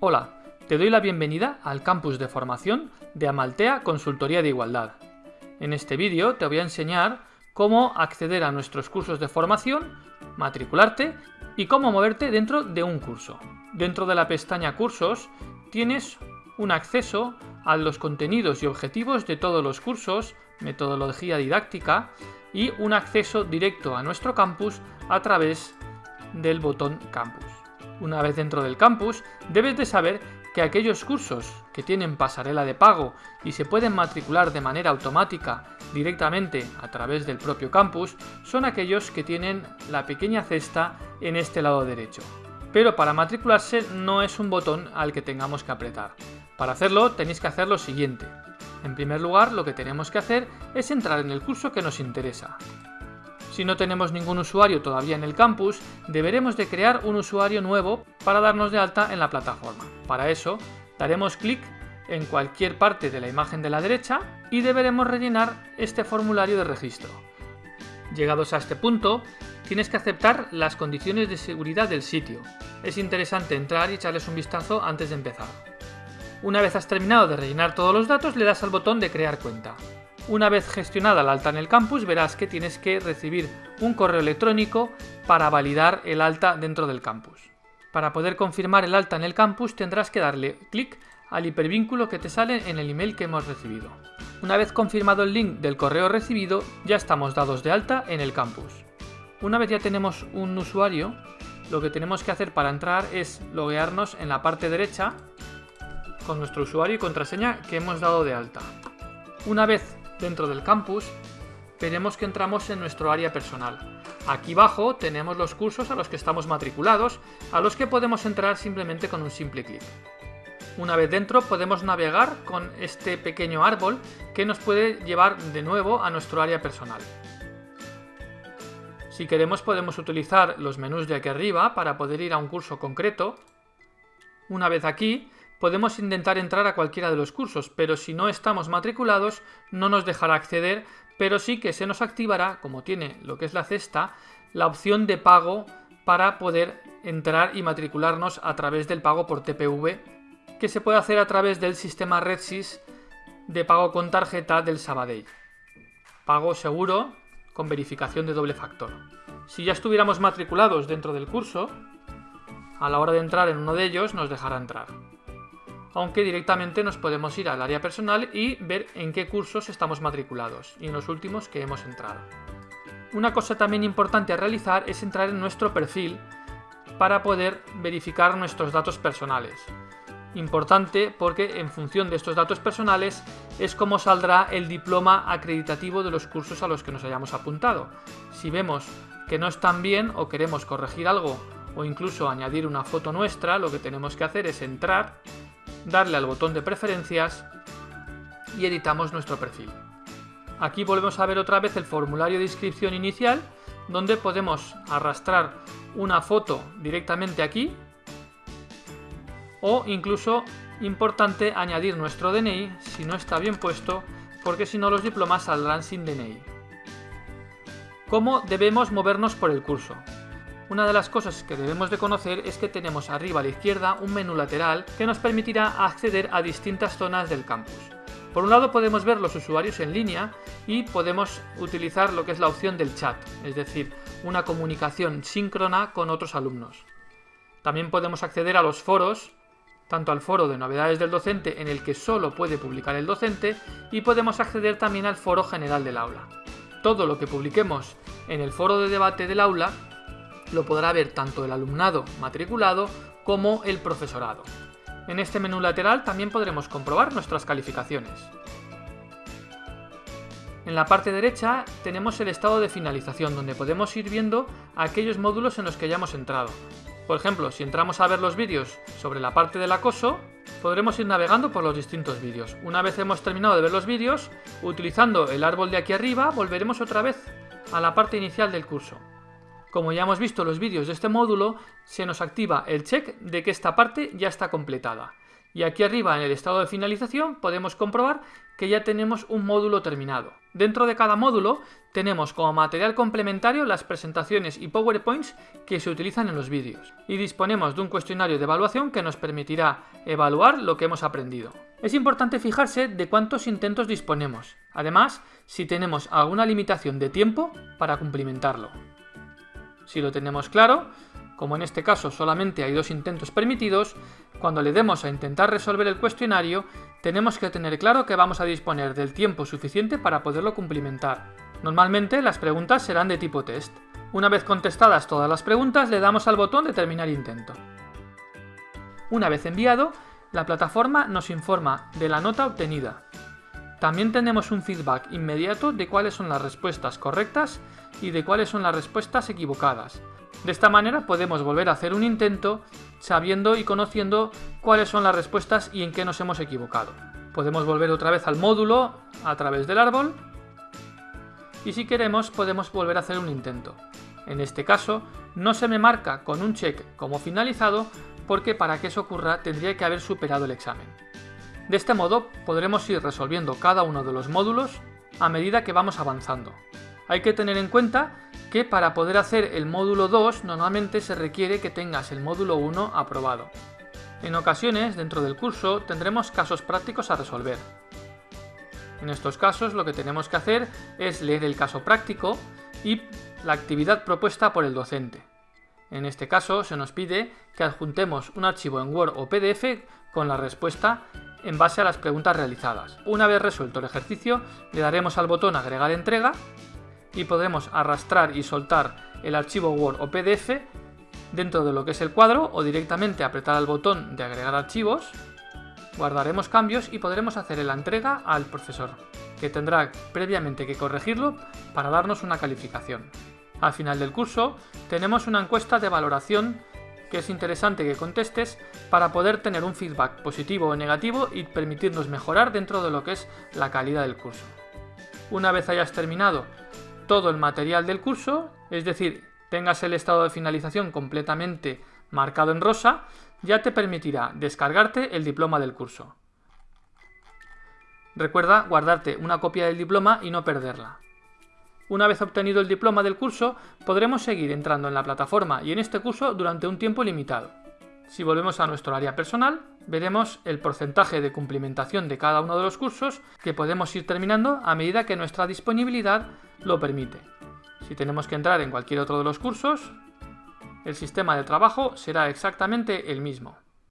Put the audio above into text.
Hola, te doy la bienvenida al campus de formación de Amaltea Consultoría de Igualdad. En este vídeo te voy a enseñar cómo acceder a nuestros cursos de formación, matricularte y cómo moverte dentro de un curso. Dentro de la pestaña Cursos tienes un acceso a los contenidos y objetivos de todos los cursos, metodología didáctica y un acceso directo a nuestro campus a través del botón Campus. Una vez dentro del campus, debes de saber que aquellos cursos que tienen pasarela de pago y se pueden matricular de manera automática directamente a través del propio campus son aquellos que tienen la pequeña cesta en este lado derecho. Pero para matricularse no es un botón al que tengamos que apretar. Para hacerlo tenéis que hacer lo siguiente. En primer lugar lo que tenemos que hacer es entrar en el curso que nos interesa. Si no tenemos ningún usuario todavía en el campus, deberemos de crear un usuario nuevo para darnos de alta en la plataforma. Para eso, daremos clic en cualquier parte de la imagen de la derecha y deberemos rellenar este formulario de registro. Llegados a este punto, tienes que aceptar las condiciones de seguridad del sitio. Es interesante entrar y echarles un vistazo antes de empezar. Una vez has terminado de rellenar todos los datos, le das al botón de crear cuenta. Una vez gestionada la alta en el campus, verás que tienes que recibir un correo electrónico para validar el alta dentro del campus. Para poder confirmar el alta en el campus tendrás que darle clic al hipervínculo que te sale en el email que hemos recibido. Una vez confirmado el link del correo recibido, ya estamos dados de alta en el campus. Una vez ya tenemos un usuario, lo que tenemos que hacer para entrar es loguearnos en la parte derecha con nuestro usuario y contraseña que hemos dado de alta. Una vez dentro del campus, veremos que entramos en nuestro área personal. Aquí abajo tenemos los cursos a los que estamos matriculados, a los que podemos entrar simplemente con un simple clic. Una vez dentro podemos navegar con este pequeño árbol que nos puede llevar de nuevo a nuestro área personal. Si queremos podemos utilizar los menús de aquí arriba para poder ir a un curso concreto. Una vez aquí podemos intentar entrar a cualquiera de los cursos, pero si no estamos matriculados no nos dejará acceder, pero sí que se nos activará, como tiene lo que es la cesta, la opción de pago para poder entrar y matricularnos a través del pago por TPV, que se puede hacer a través del sistema RedSys de pago con tarjeta del Sabadell. Pago seguro con verificación de doble factor. Si ya estuviéramos matriculados dentro del curso, a la hora de entrar en uno de ellos nos dejará entrar aunque directamente nos podemos ir al área personal y ver en qué cursos estamos matriculados y en los últimos que hemos entrado. Una cosa también importante a realizar es entrar en nuestro perfil para poder verificar nuestros datos personales. Importante porque en función de estos datos personales es como saldrá el diploma acreditativo de los cursos a los que nos hayamos apuntado. Si vemos que no están bien o queremos corregir algo o incluso añadir una foto nuestra, lo que tenemos que hacer es entrar darle al botón de preferencias y editamos nuestro perfil. Aquí volvemos a ver otra vez el formulario de inscripción inicial donde podemos arrastrar una foto directamente aquí o incluso importante añadir nuestro DNI si no está bien puesto porque si no los diplomas saldrán sin DNI. ¿Cómo debemos movernos por el curso? Una de las cosas que debemos de conocer es que tenemos arriba a la izquierda un menú lateral que nos permitirá acceder a distintas zonas del campus. Por un lado podemos ver los usuarios en línea y podemos utilizar lo que es la opción del chat, es decir, una comunicación síncrona con otros alumnos. También podemos acceder a los foros, tanto al foro de novedades del docente en el que solo puede publicar el docente y podemos acceder también al foro general del aula. Todo lo que publiquemos en el foro de debate del aula lo podrá ver tanto el alumnado matriculado como el profesorado. En este menú lateral también podremos comprobar nuestras calificaciones. En la parte derecha tenemos el estado de finalización, donde podemos ir viendo aquellos módulos en los que ya hemos entrado. Por ejemplo, si entramos a ver los vídeos sobre la parte del acoso, podremos ir navegando por los distintos vídeos. Una vez hemos terminado de ver los vídeos, utilizando el árbol de aquí arriba, volveremos otra vez a la parte inicial del curso. Como ya hemos visto los vídeos de este módulo, se nos activa el check de que esta parte ya está completada. Y aquí arriba en el estado de finalización podemos comprobar que ya tenemos un módulo terminado. Dentro de cada módulo tenemos como material complementario las presentaciones y PowerPoints que se utilizan en los vídeos y disponemos de un cuestionario de evaluación que nos permitirá evaluar lo que hemos aprendido. Es importante fijarse de cuántos intentos disponemos, además si tenemos alguna limitación de tiempo para cumplimentarlo. Si lo tenemos claro, como en este caso solamente hay dos intentos permitidos, cuando le demos a intentar resolver el cuestionario, tenemos que tener claro que vamos a disponer del tiempo suficiente para poderlo cumplimentar. Normalmente las preguntas serán de tipo test. Una vez contestadas todas las preguntas, le damos al botón de terminar intento. Una vez enviado, la plataforma nos informa de la nota obtenida. También tenemos un feedback inmediato de cuáles son las respuestas correctas y de cuáles son las respuestas equivocadas. De esta manera podemos volver a hacer un intento sabiendo y conociendo cuáles son las respuestas y en qué nos hemos equivocado. Podemos volver otra vez al módulo a través del árbol y si queremos podemos volver a hacer un intento. En este caso no se me marca con un check como finalizado porque para que eso ocurra tendría que haber superado el examen. De este modo podremos ir resolviendo cada uno de los módulos a medida que vamos avanzando. Hay que tener en cuenta que para poder hacer el módulo 2 normalmente se requiere que tengas el módulo 1 aprobado. En ocasiones, dentro del curso, tendremos casos prácticos a resolver. En estos casos lo que tenemos que hacer es leer el caso práctico y la actividad propuesta por el docente. En este caso se nos pide que adjuntemos un archivo en Word o PDF con la respuesta en base a las preguntas realizadas. Una vez resuelto el ejercicio, le daremos al botón Agregar entrega y podremos arrastrar y soltar el archivo Word o PDF dentro de lo que es el cuadro o directamente apretar el botón de agregar archivos, guardaremos cambios y podremos hacer la entrega al profesor, que tendrá previamente que corregirlo para darnos una calificación. Al final del curso tenemos una encuesta de valoración que es interesante que contestes para poder tener un feedback positivo o negativo y permitirnos mejorar dentro de lo que es la calidad del curso. Una vez hayas terminado todo el material del curso, es decir, tengas el estado de finalización completamente marcado en rosa, ya te permitirá descargarte el diploma del curso. Recuerda guardarte una copia del diploma y no perderla. Una vez obtenido el diploma del curso, podremos seguir entrando en la plataforma y en este curso durante un tiempo limitado. Si volvemos a nuestro área personal, veremos el porcentaje de cumplimentación de cada uno de los cursos que podemos ir terminando a medida que nuestra disponibilidad lo permite. Si tenemos que entrar en cualquier otro de los cursos, el sistema de trabajo será exactamente el mismo.